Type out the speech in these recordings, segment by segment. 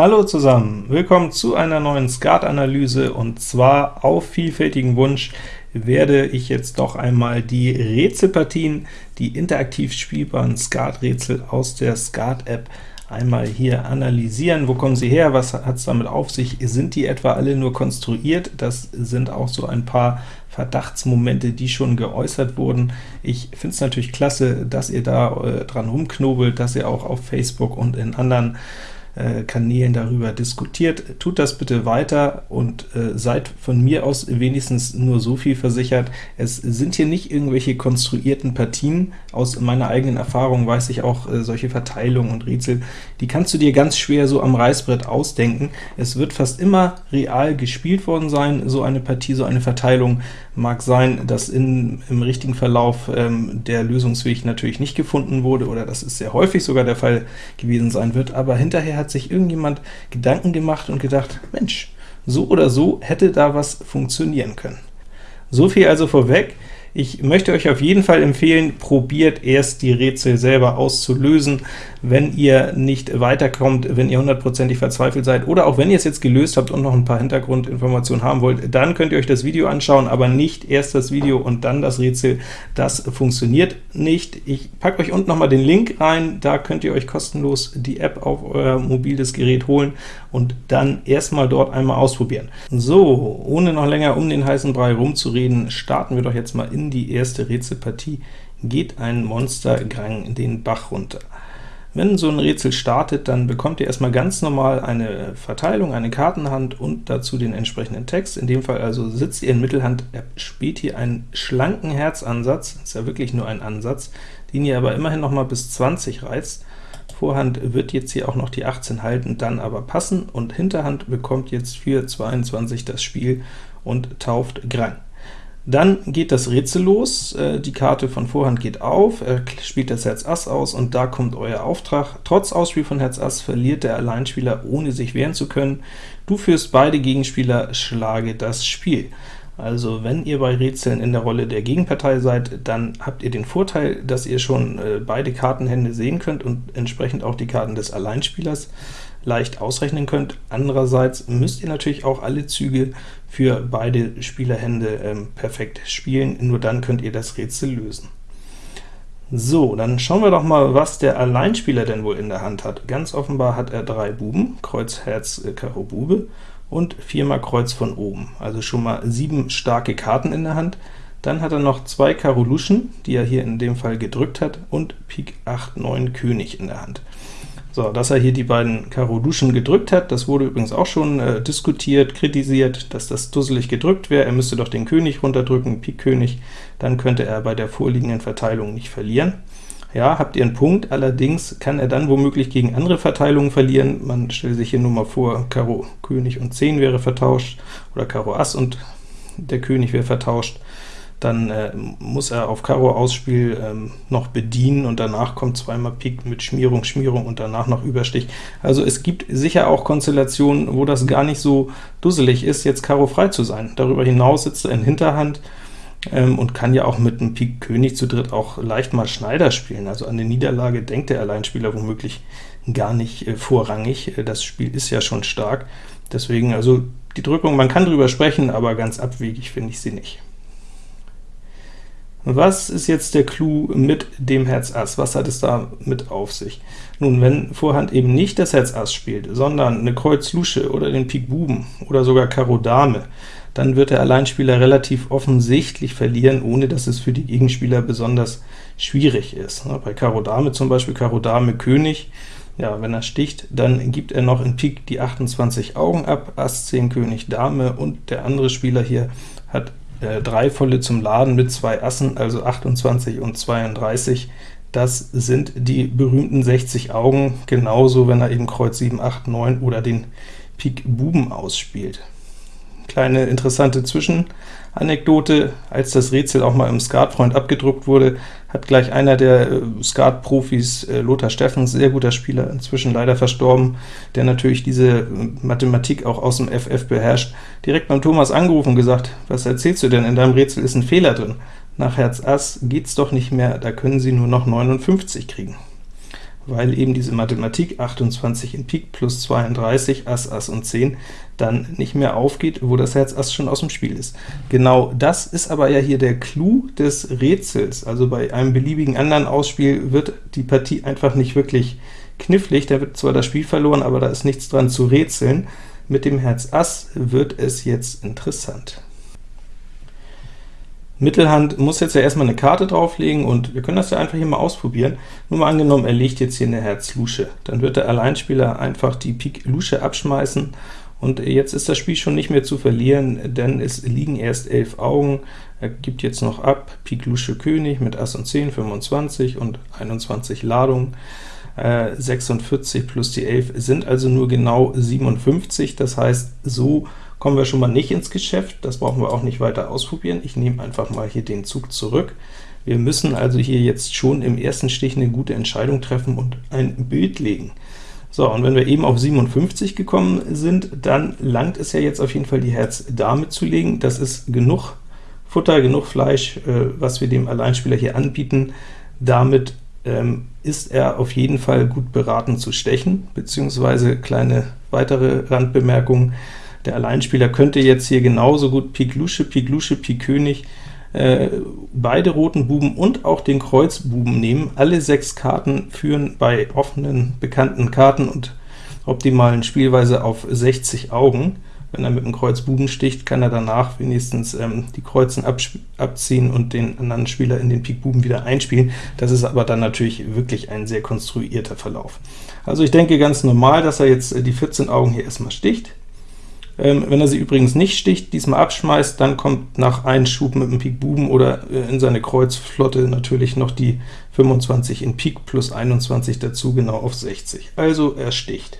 Hallo zusammen, willkommen zu einer neuen Skat-Analyse, und zwar auf vielfältigen Wunsch werde ich jetzt doch einmal die Rätselpartien, die interaktiv spielbaren Skat-Rätsel aus der Skat-App einmal hier analysieren. Wo kommen sie her? Was hat es damit auf sich? Sind die etwa alle nur konstruiert? Das sind auch so ein paar Verdachtsmomente, die schon geäußert wurden. Ich finde es natürlich klasse, dass ihr da äh, dran rumknobelt, dass ihr auch auf Facebook und in anderen Kanälen darüber diskutiert. Tut das bitte weiter und äh, seid von mir aus wenigstens nur so viel versichert, es sind hier nicht irgendwelche konstruierten Partien. Aus meiner eigenen Erfahrung weiß ich auch, äh, solche Verteilungen und Rätsel, die kannst du dir ganz schwer so am Reißbrett ausdenken. Es wird fast immer real gespielt worden sein, so eine Partie, so eine Verteilung. Mag sein, dass in, im richtigen Verlauf ähm, der Lösungsweg natürlich nicht gefunden wurde, oder das ist sehr häufig sogar der Fall gewesen sein wird, aber hinterher hat sich irgendjemand Gedanken gemacht und gedacht, Mensch, so oder so hätte da was funktionieren können. So viel also vorweg. Ich möchte euch auf jeden Fall empfehlen, probiert erst die Rätsel selber auszulösen, wenn ihr nicht weiterkommt, wenn ihr hundertprozentig verzweifelt seid, oder auch wenn ihr es jetzt gelöst habt und noch ein paar Hintergrundinformationen haben wollt, dann könnt ihr euch das Video anschauen, aber nicht erst das Video und dann das Rätsel. Das funktioniert nicht. Ich packe euch unten noch mal den Link rein, da könnt ihr euch kostenlos die App auf euer mobiles Gerät holen und dann erstmal dort einmal ausprobieren. So, ohne noch länger um den heißen Brei rumzureden, starten wir doch jetzt mal in in die erste Rätselpartie geht ein Monstergang den Bach runter. Wenn so ein Rätsel startet, dann bekommt ihr erstmal ganz normal eine Verteilung, eine Kartenhand und dazu den entsprechenden Text. In dem Fall also sitzt ihr in Mittelhand, spielt hier einen schlanken Herzansatz, ist ja wirklich nur ein Ansatz, den ihr aber immerhin noch mal bis 20 reizt. Vorhand wird jetzt hier auch noch die 18 halten, dann aber passen, und Hinterhand bekommt jetzt für 22 das Spiel und tauft Grang. Dann geht das Rätsel los, äh, die Karte von Vorhand geht auf, er spielt das Herz Ass aus, und da kommt euer Auftrag. Trotz Ausspiel von Herz Ass verliert der Alleinspieler, ohne sich wehren zu können. Du führst beide Gegenspieler, schlage das Spiel. Also wenn ihr bei Rätseln in der Rolle der Gegenpartei seid, dann habt ihr den Vorteil, dass ihr schon äh, beide Kartenhände sehen könnt und entsprechend auch die Karten des Alleinspielers leicht ausrechnen könnt. Andererseits müsst ihr natürlich auch alle Züge für beide Spielerhände ähm, perfekt spielen, nur dann könnt ihr das Rätsel lösen. So, dann schauen wir doch mal, was der Alleinspieler denn wohl in der Hand hat. Ganz offenbar hat er drei Buben, Kreuz, Herz, äh, Karo, Bube, und viermal Kreuz von oben, also schon mal sieben starke Karten in der Hand. Dann hat er noch zwei Karo Luschen, die er hier in dem Fall gedrückt hat, und Pik 8, 9 König in der Hand. So, dass er hier die beiden Karo Luschen gedrückt hat, das wurde übrigens auch schon äh, diskutiert, kritisiert, dass das dusselig gedrückt wäre. Er müsste doch den König runterdrücken, Pik König, dann könnte er bei der vorliegenden Verteilung nicht verlieren. Ja, habt ihr einen Punkt, allerdings kann er dann womöglich gegen andere Verteilungen verlieren. Man stellt sich hier nur mal vor, Karo König und 10 wäre vertauscht, oder Karo Ass und der König wäre vertauscht dann äh, muss er auf Karo Ausspiel ähm, noch bedienen, und danach kommt zweimal Pik mit Schmierung, Schmierung und danach noch Überstich. Also es gibt sicher auch Konstellationen, wo das gar nicht so dusselig ist, jetzt Karo frei zu sein. Darüber hinaus sitzt er in Hinterhand ähm, und kann ja auch mit einem Pik König zu dritt auch leicht mal Schneider spielen. Also an die Niederlage denkt der Alleinspieler womöglich gar nicht äh, vorrangig. Äh, das Spiel ist ja schon stark. Deswegen, also die Drückung, man kann drüber sprechen, aber ganz abwegig finde ich sie nicht. Was ist jetzt der Clou mit dem Herz Ass? Was hat es da mit auf sich? Nun, wenn Vorhand eben nicht das Herz Ass spielt, sondern eine Kreuz Lusche oder den Pik Buben oder sogar Karo Dame, dann wird der Alleinspieler relativ offensichtlich verlieren, ohne dass es für die Gegenspieler besonders schwierig ist. Bei Karo Dame zum Beispiel, Karo Dame König, ja, wenn er sticht, dann gibt er noch in Pik die 28 Augen ab, Ass 10 König Dame, und der andere Spieler hier hat äh, drei volle zum Laden mit zwei Assen, also 28 und 32. Das sind die berühmten 60 Augen, genauso wenn er eben Kreuz 7, 8, 9 oder den Pik Buben ausspielt. Kleine interessante Zwischenanekdote, als das Rätsel auch mal im Skatfreund abgedruckt wurde, hat gleich einer der äh, Skat-Profis, äh, Lothar Steffens, sehr guter Spieler, inzwischen leider verstorben, der natürlich diese äh, Mathematik auch aus dem FF beherrscht, direkt beim Thomas angerufen und gesagt, was erzählst du denn, in deinem Rätsel ist ein Fehler drin. Nach Herz Ass geht's doch nicht mehr, da können Sie nur noch 59 kriegen. Weil eben diese Mathematik 28 in Pik plus 32, Ass, Ass und 10 dann nicht mehr aufgeht, wo das Herz Ass schon aus dem Spiel ist. Genau das ist aber ja hier der Clou des Rätsels, also bei einem beliebigen anderen Ausspiel wird die Partie einfach nicht wirklich knifflig, da wird zwar das Spiel verloren, aber da ist nichts dran zu rätseln. Mit dem Herz Ass wird es jetzt interessant. Mittelhand muss jetzt ja erstmal eine Karte drauflegen, und wir können das ja einfach hier mal ausprobieren. Nur mal angenommen, er legt jetzt hier eine Herz Lusche, dann wird der Alleinspieler einfach die Pik Lusche abschmeißen, und jetzt ist das Spiel schon nicht mehr zu verlieren, denn es liegen erst 11 Augen. Er gibt jetzt noch ab, Pik Lusche König mit Ass und 10, 25 und 21 Ladungen. 46 plus die 11 sind also nur genau 57, das heißt, so kommen wir schon mal nicht ins Geschäft, das brauchen wir auch nicht weiter ausprobieren. Ich nehme einfach mal hier den Zug zurück. Wir müssen also hier jetzt schon im ersten Stich eine gute Entscheidung treffen und ein Bild legen. So, und wenn wir eben auf 57 gekommen sind, dann langt es ja jetzt auf jeden Fall die Herz-Dame zu legen. Das ist genug Futter, genug Fleisch, äh, was wir dem Alleinspieler hier anbieten. Damit ähm, ist er auf jeden Fall gut beraten zu stechen, beziehungsweise kleine weitere Randbemerkung, der Alleinspieler könnte jetzt hier genauso gut Pik Lusche, Pik Lusche, Pik König, äh, beide roten Buben und auch den Kreuzbuben nehmen. Alle sechs Karten führen bei offenen, bekannten Karten und optimalen Spielweise auf 60 Augen. Wenn er mit dem Kreuz Buben sticht, kann er danach wenigstens ähm, die Kreuzen abziehen und den anderen Spieler in den Pik Buben wieder einspielen. Das ist aber dann natürlich wirklich ein sehr konstruierter Verlauf. Also ich denke ganz normal, dass er jetzt äh, die 14 Augen hier erstmal sticht. Ähm, wenn er sie übrigens nicht sticht, diesmal abschmeißt, dann kommt nach einem Schub mit dem Pik Buben oder äh, in seine Kreuzflotte natürlich noch die 25 in Pik plus 21 dazu, genau auf 60. Also er sticht,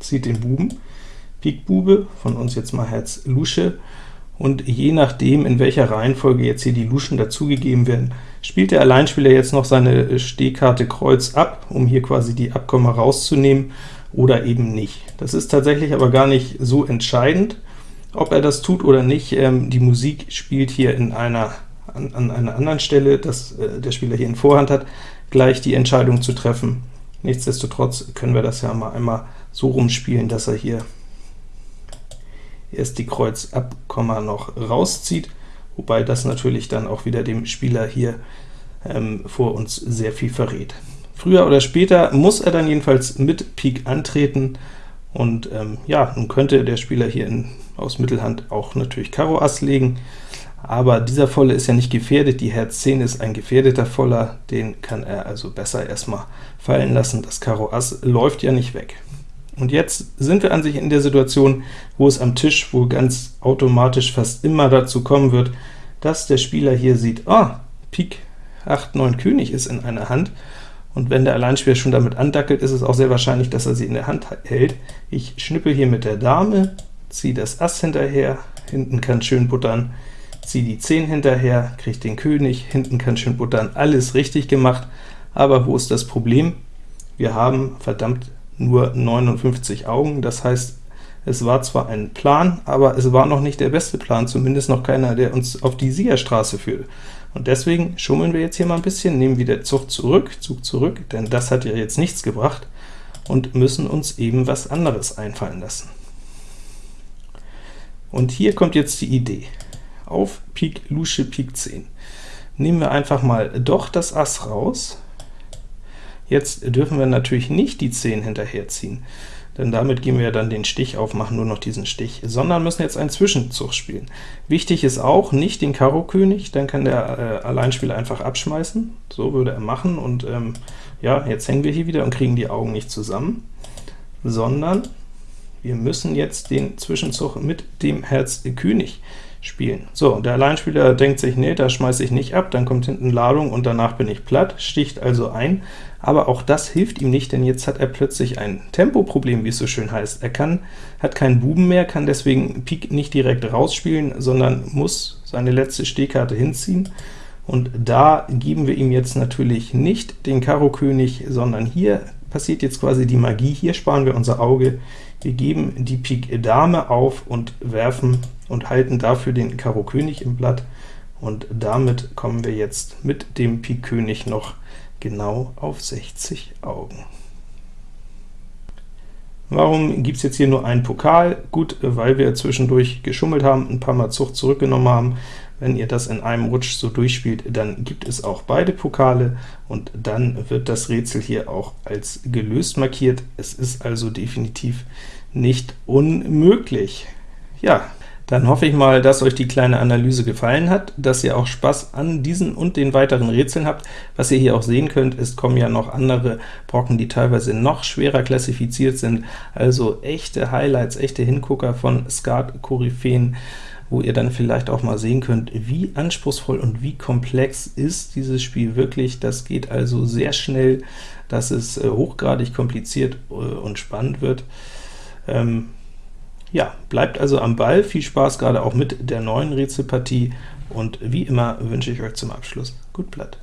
zieht den Buben, Pik Bube, von uns jetzt mal Herz Lusche, und je nachdem, in welcher Reihenfolge jetzt hier die Luschen dazugegeben werden, spielt der Alleinspieler jetzt noch seine Stehkarte Kreuz ab, um hier quasi die Abkomma rauszunehmen, oder eben nicht. Das ist tatsächlich aber gar nicht so entscheidend, ob er das tut oder nicht. Ähm, die Musik spielt hier in einer, an, an einer anderen Stelle, dass äh, der Spieler hier in Vorhand hat, gleich die Entscheidung zu treffen. Nichtsdestotrotz können wir das ja mal einmal so rumspielen, dass er hier erst die Kreuz Abkomma noch rauszieht, wobei das natürlich dann auch wieder dem Spieler hier ähm, vor uns sehr viel verrät. Früher oder später muss er dann jedenfalls mit Pik antreten, und ähm, ja, nun könnte der Spieler hier in, aus Mittelhand auch natürlich Karo Ass legen, aber dieser Volle ist ja nicht gefährdet, die Herz 10 ist ein gefährdeter Voller, den kann er also besser erstmal fallen lassen, das Karo Ass läuft ja nicht weg. Und jetzt sind wir an sich in der Situation, wo es am Tisch wohl ganz automatisch fast immer dazu kommen wird, dass der Spieler hier sieht, ah, Pik 8, 9 König ist in einer Hand, und wenn der Alleinspieler schon damit andackelt, ist es auch sehr wahrscheinlich, dass er sie in der Hand hält. Ich schnippel hier mit der Dame, ziehe das Ass hinterher, hinten kann schön buttern, ziehe die 10 hinterher, kriege den König, hinten kann schön buttern, alles richtig gemacht, aber wo ist das Problem? Wir haben verdammt nur 59 Augen, das heißt, es war zwar ein Plan, aber es war noch nicht der beste Plan, zumindest noch keiner, der uns auf die Siegerstraße führt. Und deswegen schummeln wir jetzt hier mal ein bisschen, nehmen wieder Zug zurück, Zug zurück, denn das hat ja jetzt nichts gebracht, und müssen uns eben was anderes einfallen lassen. Und hier kommt jetzt die Idee. Auf Pik Lusche Pik 10 nehmen wir einfach mal doch das Ass raus. Jetzt dürfen wir natürlich nicht die 10 hinterherziehen, denn damit gehen wir ja dann den Stich auf, machen nur noch diesen Stich, sondern müssen jetzt einen Zwischenzug spielen. Wichtig ist auch, nicht den Karo König, dann kann der äh, Alleinspieler einfach abschmeißen, so würde er machen, und ähm, ja, jetzt hängen wir hier wieder und kriegen die Augen nicht zusammen, sondern wir müssen jetzt den Zwischenzug mit dem Herz König spielen. So, der Alleinspieler denkt sich, nee, da schmeiße ich nicht ab, dann kommt hinten Ladung und danach bin ich platt, sticht also ein, aber auch das hilft ihm nicht, denn jetzt hat er plötzlich ein Tempoproblem, wie es so schön heißt. Er kann, hat keinen Buben mehr, kann deswegen Pik nicht direkt rausspielen, sondern muss seine letzte Stehkarte hinziehen, und da geben wir ihm jetzt natürlich nicht den Karo König, sondern hier passiert jetzt quasi die Magie, hier sparen wir unser Auge, wir geben die Pik Dame auf und werfen und halten dafür den Karo König im Blatt, und damit kommen wir jetzt mit dem Pik König noch genau auf 60 Augen. Warum gibt es jetzt hier nur einen Pokal? Gut, weil wir zwischendurch geschummelt haben, ein paar Mal Zucht zurückgenommen haben. Wenn ihr das in einem Rutsch so durchspielt, dann gibt es auch beide Pokale, und dann wird das Rätsel hier auch als gelöst markiert. Es ist also definitiv nicht unmöglich. Ja, dann hoffe ich mal, dass euch die kleine Analyse gefallen hat, dass ihr auch Spaß an diesen und den weiteren Rätseln habt. Was ihr hier auch sehen könnt, es kommen ja noch andere Brocken, die teilweise noch schwerer klassifiziert sind, also echte Highlights, echte Hingucker von Skat-Koryphäen, wo ihr dann vielleicht auch mal sehen könnt, wie anspruchsvoll und wie komplex ist dieses Spiel wirklich. Das geht also sehr schnell, dass es äh, hochgradig kompliziert äh, und spannend wird. Ähm, ja, bleibt also am Ball, viel Spaß gerade auch mit der neuen Rätselpartie, und wie immer wünsche ich euch zum Abschluss gut Blatt.